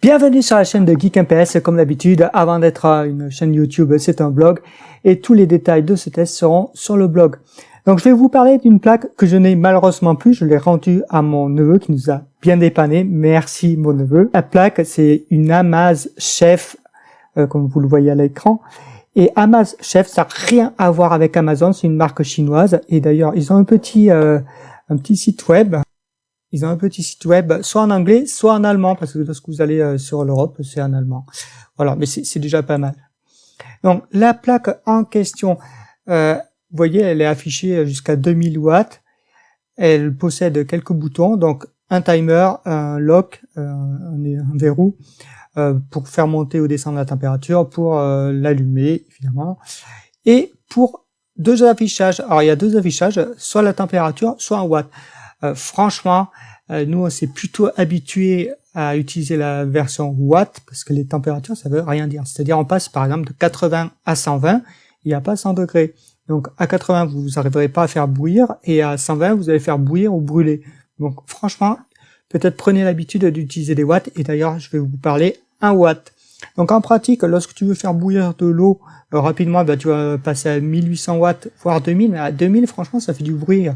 Bienvenue sur la chaîne de Geek MPS. Comme d'habitude, avant d'être une chaîne YouTube, c'est un blog et tous les détails de ce test seront sur le blog. Donc, je vais vous parler d'une plaque que je n'ai malheureusement plus. Je l'ai rendue à mon neveu qui nous a bien dépanné. Merci, mon neveu. La plaque, c'est une Amaz Chef, euh, comme vous le voyez à l'écran. Et Amaz Chef, ça n'a rien à voir avec Amazon. C'est une marque chinoise. Et d'ailleurs, ils ont un petit, euh, un petit site web ils ont un petit site web, soit en anglais, soit en allemand, parce que lorsque vous allez euh, sur l'Europe, c'est en allemand. Voilà, mais c'est déjà pas mal. Donc, la plaque en question, euh, vous voyez, elle est affichée jusqu'à 2000 watts. Elle possède quelques boutons, donc un timer, un lock, euh, un, verrou, pour faire monter ou descendre la température, pour l'allumer, évidemment, et pour deux affichages. Alors, il y a deux affichages, soit la température, soit en watts. Euh, franchement, euh, nous, on s'est plutôt habitué à utiliser la version Watt parce que les températures, ça veut rien dire. C'est-à-dire, on passe par exemple de 80 à 120, il n'y a pas 100 degrés. Donc à 80, vous n'arriverez pas à faire bouillir et à 120, vous allez faire bouillir ou brûler. Donc franchement, peut-être prenez l'habitude d'utiliser des watts et d'ailleurs, je vais vous parler un watt. Donc en pratique, lorsque tu veux faire bouillir de l'eau euh, rapidement, bah, tu vas passer à 1800 watts, voire 2000. Mais à 2000, franchement, ça fait du bruit.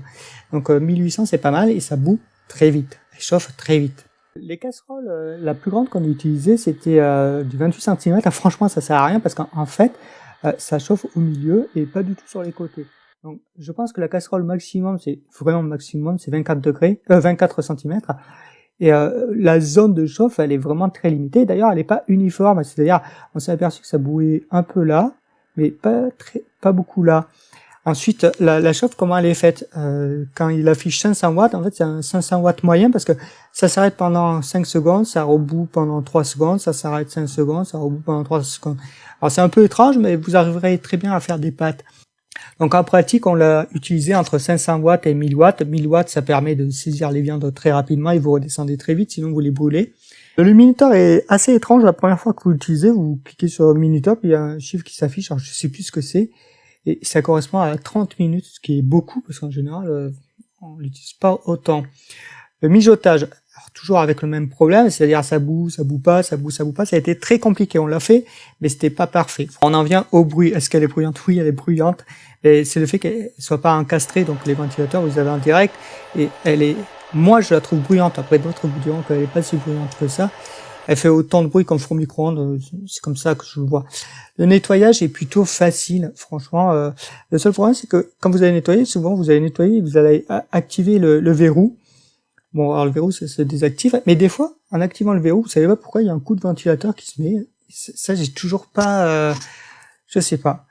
Donc 1800, euh, c'est pas mal et ça bout très vite. Elle chauffe très vite. Les casseroles, euh, la plus grande qu'on a utilisée, c'était du 28 cm. Ah, franchement, ça sert à rien parce qu'en fait, ça chauffe au milieu et pas du tout sur les côtés. Donc, je pense que la casserole maximum, c'est vraiment maximum, c'est 24 degrés, 24 cm. Et euh, la zone de chauffe, elle est vraiment très limitée. D'ailleurs, elle n'est pas uniforme. C'est-à-dire, on s'est aperçu que ça bouillait un peu là, mais pas très, pas beaucoup là. Ensuite, la, chauffe, comment elle est faite? Euh, Quand il affiche 500 watts, en fait, c'est un 500 watts moyen parce que ça s'arrête pendant 5 secondes, ça reboot pendant 3 secondes, ça s'arrête 5 secondes, ça reboot pendant 3 secondes. Alors, c'est un peu étrange, mais vous arriverez très bien à faire des pattes. Donc en pratique, on l'a utilisé entre 500 watts et 1000 watts. 1000 watts, ça permet de saisir les viandes très rapidement et vous redescendez très vite, sinon vous les brûlez. Le minuteur est assez étrange. La première fois que vous l'utilisez, vous cliquez sur minuteur, puis il y a un chiffre qui s'affiche. Alors je sais plus ce que c'est. Et ça correspond à 30 minutes, ce qui est beaucoup, parce qu'en général, euh, on l'utilise pas autant. Le mijotage, toujours avec le même problème, c'est-à-dire ça boue, ça boue pas, ça boue, ça boue pas. Ça a été très compliqué. On l'a fait, mais c'était pas parfait. On en vient au bruit. Est-ce qu'elle est bruyante? Oui, elle est bruyante. C'est le fait qu'elle soit pas encastrée, donc les ventilateurs, vous avez en direct, et elle est, moi je la trouve bruyante. Après d'autres vous diront qu'elle est pas si bruyante que ça. Elle fait autant de bruit qu'un four micro-ondes, c'est comme ça que je le vois. Le nettoyage est plutôt facile, franchement. Euh, le seul problème, c'est que quand vous allez nettoyer, souvent vous allez nettoyer, vous allez activer le, le verrou, Bon, alors le verrou, ça se désactive. Mais des fois, en activant le verrou, vous savez pas pourquoi il y a un coup de ventilateur qui se met. Ça, j'ai toujours pas... Euh, je sais pas.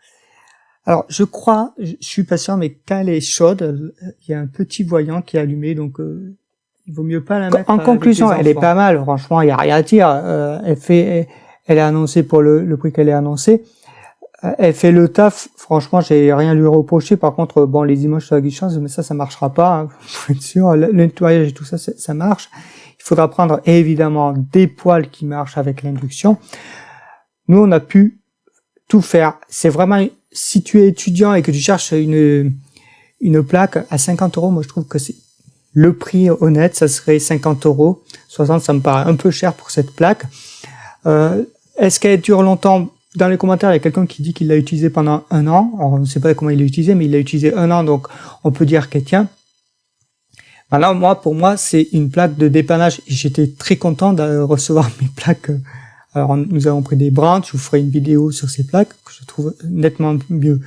Alors, je crois, je suis patient, mais quand elle est chaude, il y a un petit voyant qui est allumé, donc euh, il vaut mieux pas la mettre. En conclusion, elle est pas mal. Franchement, il y a rien à dire. Euh, elle fait, elle est annoncée pour le, le prix qu'elle est annoncée. Euh, elle fait le taf. Franchement, j'ai rien lui reprocher. Par contre, bon, les images sur la guichance, mais ça, ça marchera pas. Hein, faut être sûr. Le nettoyage et tout ça, ça marche. Il faudra prendre évidemment des poils qui marchent avec l'induction. Nous, on a pu tout faire. C'est vraiment si tu es étudiant et que tu cherches une une plaque à 50 euros, moi je trouve que c'est le prix honnête, ça serait 50 euros. 60, ça me paraît un peu cher pour cette plaque. Euh, Est-ce qu'elle dure longtemps? Dans les commentaires, il y a quelqu'un qui dit qu'il l'a utilisé pendant un an. On ne sait pas comment il l'a utilisé, mais il l'a utilisé un an, donc on peut dire qu'elle tient. Maintenant, moi, pour moi, c'est une plaque de dépannage j'étais très content de recevoir mes plaques. Alors, nous avons pris des branches, je vous ferai une vidéo sur ces plaques que je trouve nettement mieux,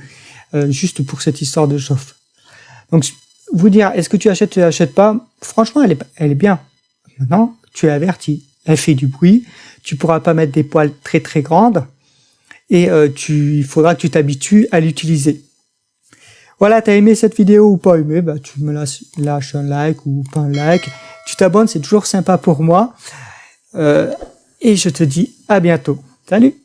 euh, juste pour cette histoire de chauffe. Donc, vous dire, est-ce que tu achètes, tu achètes pas? Franchement, elle est, elle bien. Maintenant, tu es averti. Elle fait du bruit. Tu pourras pas mettre des poils très très grandes et euh, tu, il faudra que tu t'habitues à l'utiliser. Voilà, t'as aimé cette vidéo ou pas aimé, bah, tu me lâches, un like ou pas un like. Tu t'abonnes, c'est toujours sympa pour moi. Euh, et je te dis à bientôt. Salut